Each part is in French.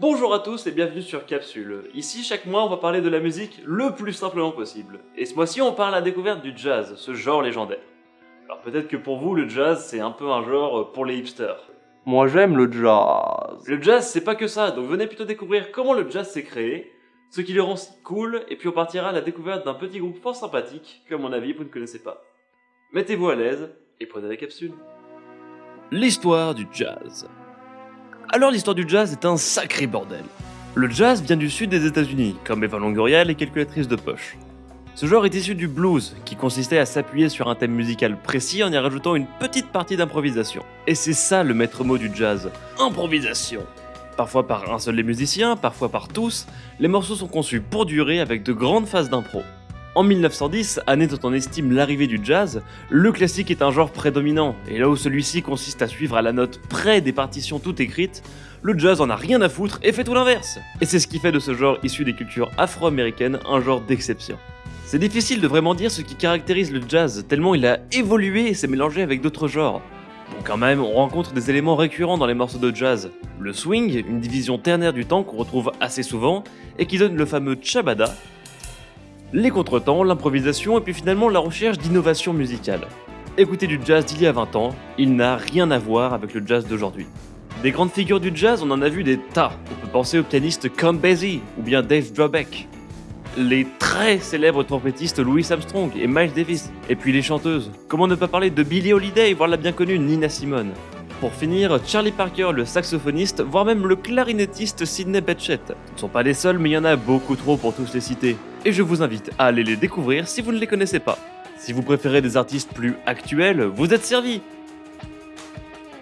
Bonjour à tous et bienvenue sur Capsule. Ici, chaque mois, on va parler de la musique le plus simplement possible. Et ce mois-ci, on parle à la découverte du jazz, ce genre légendaire. Alors peut-être que pour vous, le jazz, c'est un peu un genre pour les hipsters. Moi j'aime le jazz. Le jazz, c'est pas que ça, donc venez plutôt découvrir comment le jazz s'est créé, ce qui le rend si cool, et puis on partira à la découverte d'un petit groupe fort sympathique que à mon avis vous ne connaissez pas. Mettez-vous à l'aise et prenez la capsule. L'histoire du jazz. Alors l'histoire du jazz est un sacré bordel. Le jazz vient du sud des États-Unis, comme Eva Longoria les calculatrices de poche. Ce genre est issu du blues, qui consistait à s'appuyer sur un thème musical précis en y rajoutant une petite partie d'improvisation. Et c'est ça le maître mot du jazz, improvisation. Parfois par un seul des musiciens, parfois par tous, les morceaux sont conçus pour durer avec de grandes phases d'impro. En 1910, année dont on estime l'arrivée du jazz, le classique est un genre prédominant, et là où celui-ci consiste à suivre à la note près des partitions toutes écrites, le jazz en a rien à foutre et fait tout l'inverse. Et c'est ce qui fait de ce genre issu des cultures afro-américaines un genre d'exception. C'est difficile de vraiment dire ce qui caractérise le jazz, tellement il a évolué et s'est mélangé avec d'autres genres. Bon quand même, on rencontre des éléments récurrents dans les morceaux de jazz. Le swing, une division ternaire du temps qu'on retrouve assez souvent, et qui donne le fameux chabada, les contretemps, l'improvisation et puis finalement la recherche d'innovation musicale. Écouter du jazz d'il y a 20 ans, il n'a rien à voir avec le jazz d'aujourd'hui. Des grandes figures du jazz, on en a vu des tas. On peut penser au pianiste Com Basie ou bien Dave Brubeck les très célèbres trompettistes Louis Armstrong et Miles Davis, et puis les chanteuses. Comment ne pas parler de Billie Holiday, voire la bien connue Nina Simone. Pour finir, Charlie Parker, le saxophoniste, voire même le clarinettiste Sidney Bechet. Ce ne sont pas les seuls, mais il y en a beaucoup trop pour tous les citer. Et je vous invite à aller les découvrir si vous ne les connaissez pas. Si vous préférez des artistes plus actuels, vous êtes servis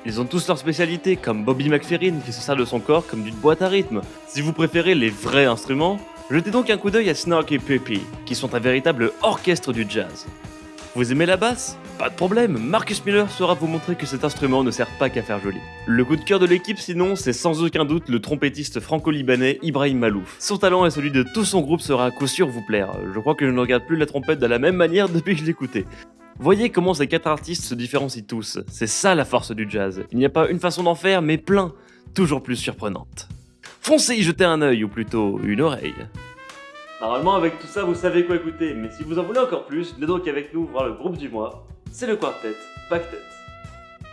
ils ont tous leur spécialité, comme Bobby McFerrin qui se sert de son corps comme d'une boîte à rythme. Si vous préférez les vrais instruments, Jetez donc un coup d'œil à Snarky et qui sont un véritable orchestre du jazz. Vous aimez la basse? Pas de problème, Marcus Miller saura vous montrer que cet instrument ne sert pas qu'à faire joli. Le coup de cœur de l'équipe sinon, c'est sans aucun doute le trompettiste franco-libanais Ibrahim Malouf. Son talent et celui de tout son groupe sera à coup sûr vous plaire. Je crois que je ne regarde plus la trompette de la même manière depuis que je l'écoutais. Voyez comment ces quatre artistes se différencient tous. C'est ça la force du jazz. Il n'y a pas une façon d'en faire, mais plein, toujours plus surprenante. Foncez y jeter un œil, ou plutôt une oreille. Normalement, avec tout ça, vous savez quoi écouter, mais si vous en voulez encore plus, venez donc avec nous voir le groupe du mois. C'est le quartet, Pactet.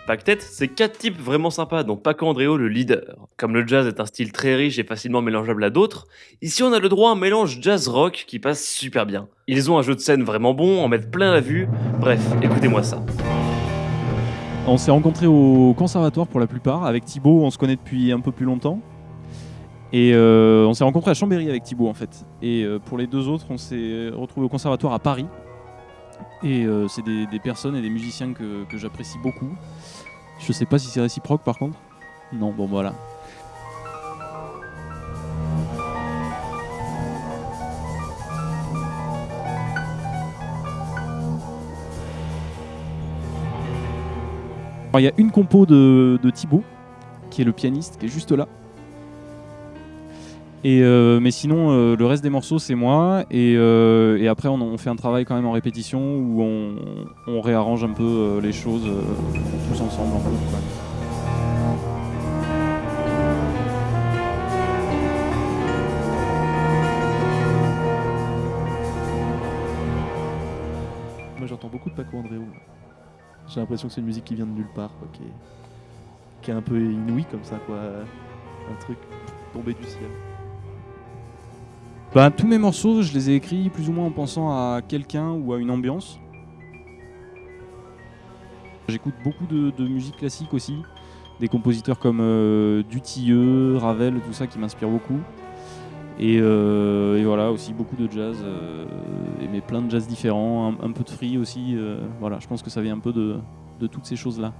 Pactet, c'est quatre types vraiment sympas, dont Paco Andréo le leader. Comme le jazz est un style très riche et facilement mélangeable à d'autres, ici on a le droit à un mélange jazz-rock qui passe super bien. Ils ont un jeu de scène vraiment bon, en mettent plein la vue, bref, écoutez-moi ça. On s'est rencontrés au conservatoire pour la plupart, avec Thibaut on se connaît depuis un peu plus longtemps. Et euh, on s'est rencontré à Chambéry avec Thibaut en fait. Et euh, pour les deux autres, on s'est retrouvés au conservatoire à Paris. Et euh, c'est des, personnes et des musiciens que, j'apprécie beaucoup. Je sais pas si c'est réciproque par contre. Non, bon voilà. Il y a une compo de, de Thibaut, qui est le pianiste, qui est juste là. Euh, mais sinon, euh, le reste des morceaux, c'est moi. Et, euh, après, on, fait un travail quand même en répétition où on, réarrange un peu les choses tous ensemble. En fait, Moi, j'entends beaucoup de Paco Andréo. J'ai l'impression que c'est une musique qui vient de nulle part, qui, est, qui est un peu inouïe comme ça, quoi. Un truc tombé du ciel. Bah, tous mes morceaux, je les ai écrits plus ou moins en pensant à quelqu'un ou à une ambiance. J'écoute beaucoup de, musique classique aussi, des compositeurs comme euh, Dutilleux, Ravel, tout ça qui m'inspire beaucoup. Euh, et, voilà, aussi beaucoup de jazz, euh, mais plein de jazz différents, un, peu de free aussi. voilà, je pense que ça vient un peu de toutes ces choses-là.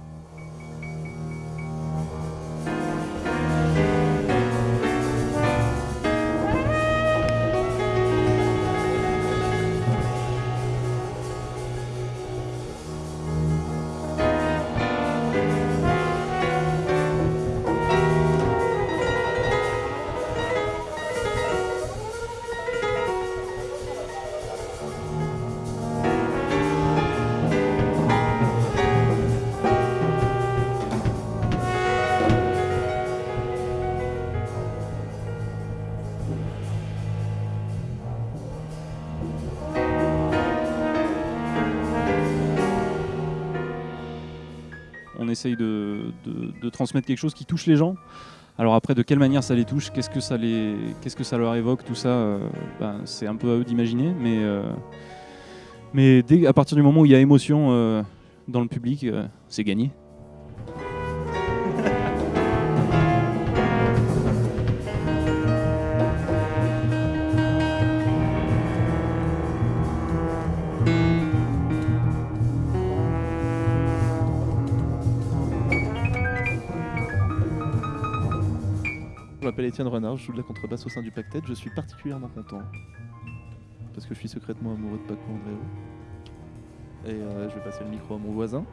De, transmettre quelque chose qui touche les gens. Alors après, de quelle manière ça les touche, qu'est-ce que ça les, qu'est-ce que ça leur évoque, tout ça, euh, ben, c'est un peu à eux d'imaginer. Mais, euh, mais dès, à partir du moment où il y a émotion euh, dans le public, c'est gagné. Je m'appelle Étienne Renard, je joue de la contrebasse au sein du Pactet. Je suis particulièrement content. Parce que je suis secrètement amoureux de Paco Andréo. Et euh, je vais passer le micro à mon voisin.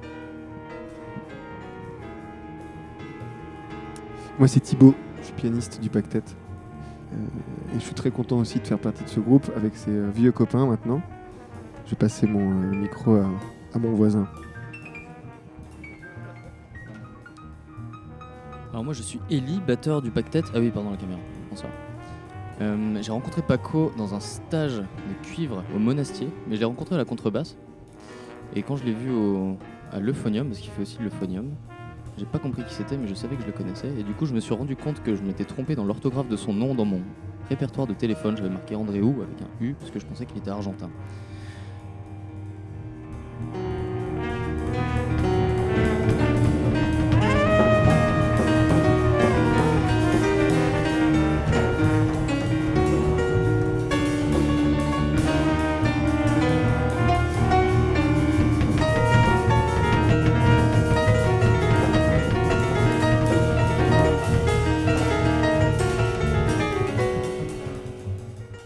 Moi, c'est Thibaut, je suis pianiste du Pactet. Euh, et je suis très content aussi de faire partie de ce groupe avec ses euh, vieux copains maintenant. Je vais passer mon micro à mon voisin. Alors moi je suis Eli, batteur du Pactet. Ah oui, pardon la caméra. Bonsoir. Euh, j'ai rencontré Paco dans un stage de cuivre au Monastier, mais je l'ai rencontré à la contrebasse. Et quand je l'ai vu au, à l'euphonium, parce qu'il fait aussi l'euphonium, j'ai pas compris qui c'était, mais je savais que je le connaissais. Et du coup, je me suis rendu compte que je m'étais trompé dans l'orthographe de son nom dans mon répertoire de téléphone. J'avais marqué Andréou avec un U, parce que je pensais qu'il était argentin.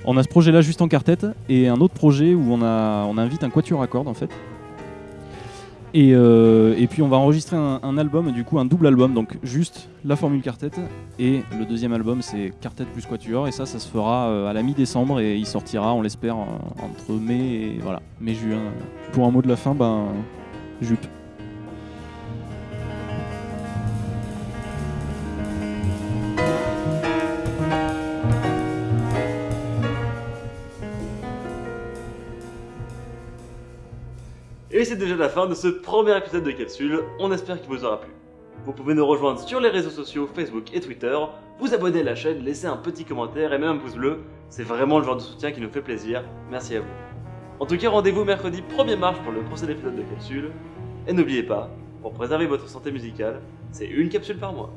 On a ce projet-là juste en quartet et un autre projet où on, invite un quatuor à cordes en fait. Et, euh, et puis on va enregistrer un, un album, du coup un double album, donc juste la formule quartet. Et le deuxième album c'est quartet plus quatuor et ça, ça se fera euh, à la mi-décembre et il sortira, on l'espère, en- entre mai et voilà, mai-juin. Pour un mot de la fin, ben, jupe. Et c'est déjà la fin de ce premier épisode de Capsule, on espère qu'il vous aura plu. Vous pouvez nous rejoindre sur les réseaux sociaux Facebook et Twitter, vous abonner à la chaîne, laisser un petit commentaire et même un pouce bleu, c'est vraiment le genre de soutien qui nous fait plaisir, merci à vous. En tout cas, rendez-vous mercredi 1er mars pour le prochain épisode de Capsule, et n'oubliez pas, pour préserver votre santé musicale, c'est une capsule par mois.